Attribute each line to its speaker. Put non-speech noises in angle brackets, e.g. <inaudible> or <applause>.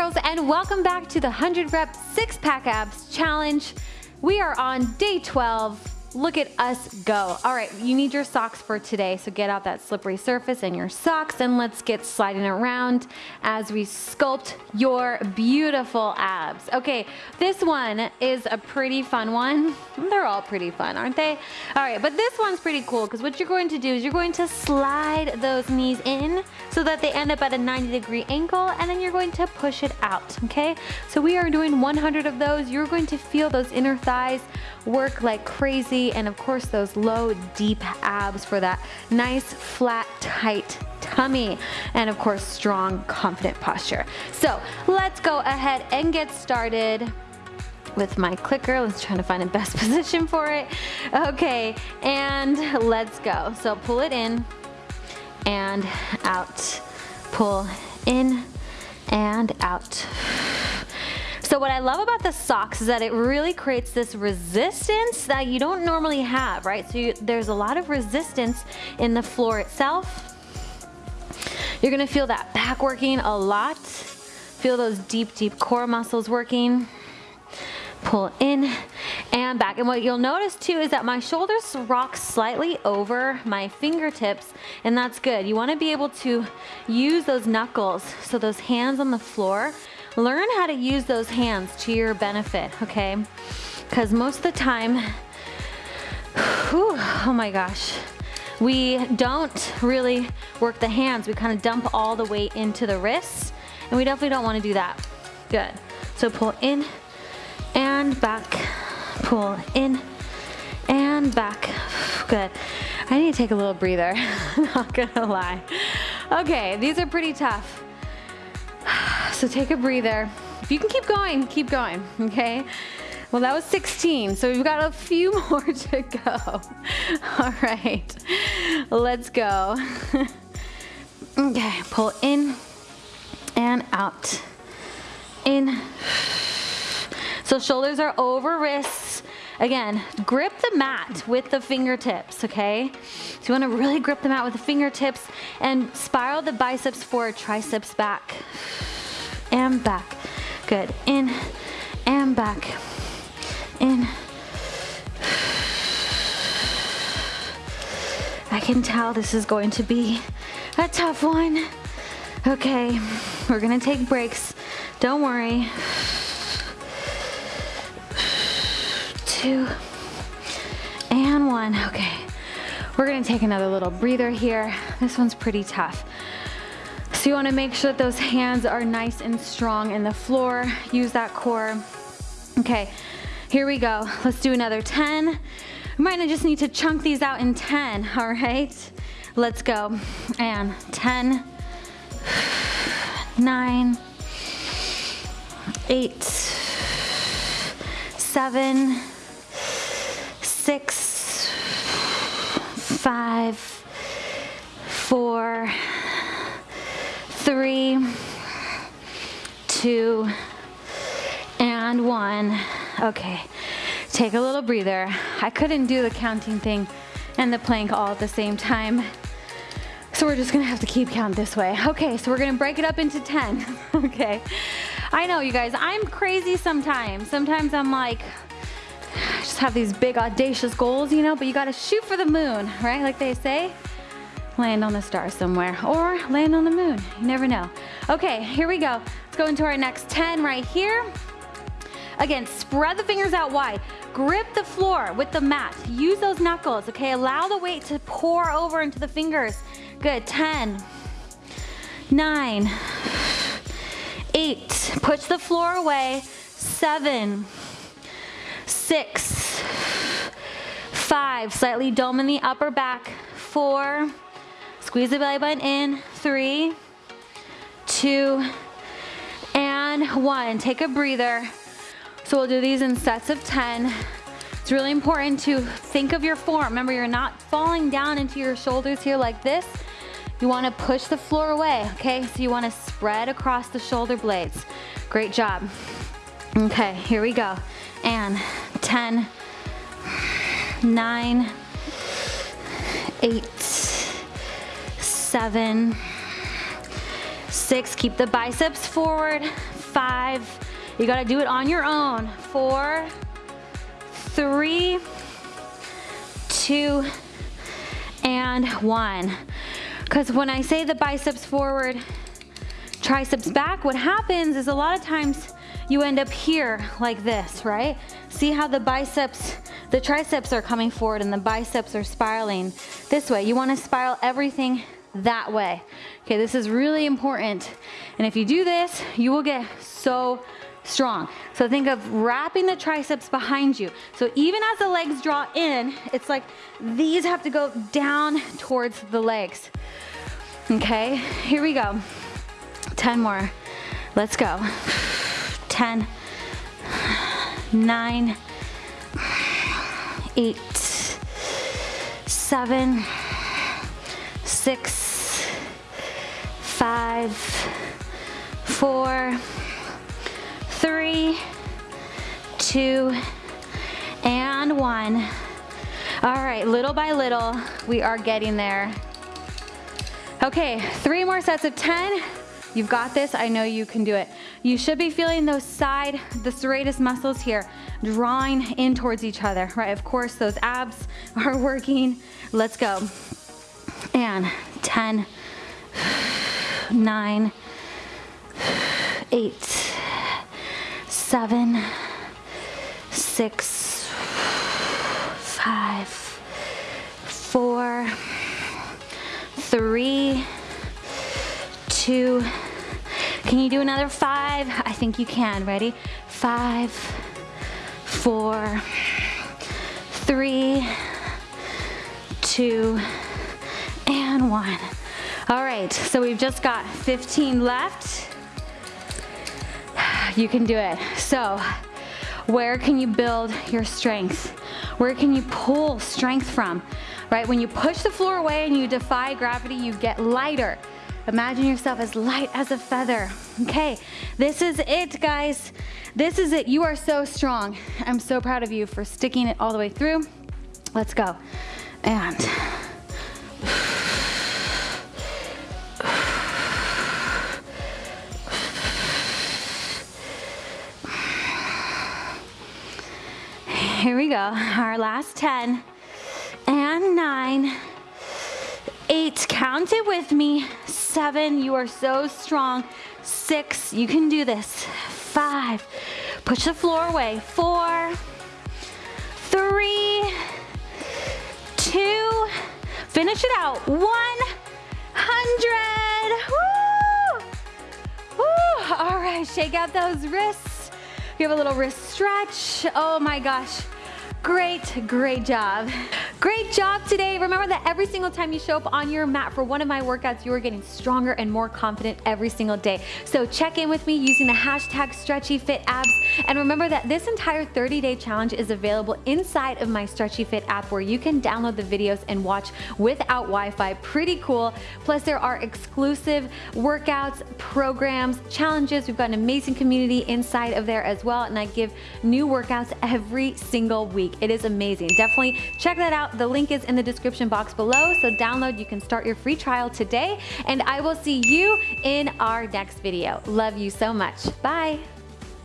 Speaker 1: girls and welcome back to the 100 rep six pack abs challenge. We are on day 12 Look at us go. All right, you need your socks for today, so get out that slippery surface and your socks and let's get sliding around as we sculpt your beautiful abs. Okay, this one is a pretty fun one. <laughs> They're all pretty fun, aren't they? All right, but this one's pretty cool because what you're going to do is you're going to slide those knees in so that they end up at a 90 degree angle and then you're going to push it out, okay? So we are doing 100 of those. You're going to feel those inner thighs work like crazy and of course those low deep abs for that nice flat tight tummy and of course strong confident posture. So let's go ahead and get started with my clicker. Let's try to find the best <laughs> position for it. Okay, and let's go. So pull it in and out. Pull in and out. So what I love about the socks is that it really creates this resistance that you don't normally have, right? So you, there's a lot of resistance in the floor itself. You're gonna feel that back working a lot. Feel those deep, deep core muscles working. Pull in and back. And what you'll notice too is that my shoulders rock slightly over my fingertips and that's good. You wanna be able to use those knuckles, so those hands on the floor learn how to use those hands to your benefit, okay? Because most of the time, whew, oh my gosh, we don't really work the hands. We kind of dump all the weight into the wrists, and we definitely don't want to do that. Good. So pull in and back, pull in and back. Good. I need to take a little breather, <laughs> not gonna lie. Okay, these are pretty tough. So take a breather. If you can keep going, keep going, okay? Well, that was 16, so we've got a few <laughs> more to go. <laughs> All right, let's go. <laughs> okay, pull in and out. In. So shoulders are over wrists. Again, grip the mat with the fingertips, okay? So you wanna really grip the mat with the fingertips and spiral the biceps forward, triceps back and back. Good, in and back, in. I can tell this is going to be a tough one. Okay, we're gonna take breaks. Don't worry. Two and one. Okay, we're gonna take another little breather here. This one's pretty tough. So you wanna make sure that those hands are nice and strong in the floor. Use that core. Okay, here we go. Let's do another 10. We might just need to chunk these out in 10, <laughs> all right? Let's go. And 10, <sighs> 9, 8, 7, 6, 5, 4, three, two, and one. Okay, take a little breather. I couldn't do the counting thing and the plank all at the same time. So we're just gonna have to keep count this way. Okay, so we're gonna break it up into 10, <laughs> okay? I know you guys, I'm crazy sometimes. Sometimes I'm like, I just have these big audacious goals, you know, but you gotta shoot for the moon, right? Like they say land on the star somewhere or land on the moon. You never know. Okay, here we go. Let's go into our next 10 right here. Again, spread the fingers out wide. Grip the floor with the mat. Use those knuckles, okay? Allow the weight to pour over into the fingers. Good, 10, 9, 8, push the floor away, 7, 6, 5, slightly dome in the upper back, 4, Squeeze the belly button in. Three, two, and one. Take a breather. So we'll do these in sets of 10. It's really important to think of your form. Remember, you're not falling down into your shoulders here like this. You wanna push the floor away, okay? So you wanna spread across the shoulder blades. Great job. Okay, here we go. And 10, 9, 8, seven, six, keep the biceps forward, five. You gotta do it on your own. Four, three, two, and one. Because when I say the biceps forward, triceps back, what happens is a lot of times you end up here like this, right? See how the biceps, the triceps are coming forward and the biceps are spiraling this way. You wanna spiral everything that way. Okay, this is really important. And if you do this, you will get so strong. So think of wrapping the triceps behind you. So even as the legs draw in, it's like these have to go down towards the legs. Okay, here we go. 10 more. Let's go. 10, 9, 8, 7, 6, 5, 4, three, two, and one. All right, little by little, we are getting there. Okay, three more sets of 10. You've got this, I know you can do it. You should be feeling those side, the serratus muscles here, drawing in towards each other, right? Of course, those abs <laughs> are working. Let's go. And 10, 9, 8, seven, six, five, four, three, two. Can you do another five? I think you can. Ready? Five, four, three, two, and one. All right, so we've just got 15 left. You can do it. So where can you build your strength? Where can you pull strength from? Right, when you push the floor away and you defy gravity, you get lighter. Imagine yourself as light as a feather. Okay, this is it, guys. This is it. You are so strong. I'm so proud of you for sticking it all the way through. Let's go. And <laughs> Here we go. Our last 10 and nine, eight, count it with me. Seven, you are so strong. Six, you can do this. Five, push the floor away. Four. Three. Two, finish it out. One hundred. Woo! Woo! All right, shake out those wrists. Have a little wrist stretch. Oh my gosh. Great, great job. Great job today. Remember that every single time you show up on your mat for one of my workouts, you are getting stronger and more confident every single day. So check in with me using the hashtag StretchyFitAbs. And remember that this entire 30-day challenge is available inside of my Stretchy Fit app where you can download the videos and watch without Wi-Fi. Pretty cool. Plus there are exclusive workouts, programs, challenges. We've got an amazing community inside of there as well. And I give new workouts every single week. It is amazing. Definitely check that The link is in the description box below. So download, you can start your free trial today. And I will see you in our next video. Love you so much. Bye.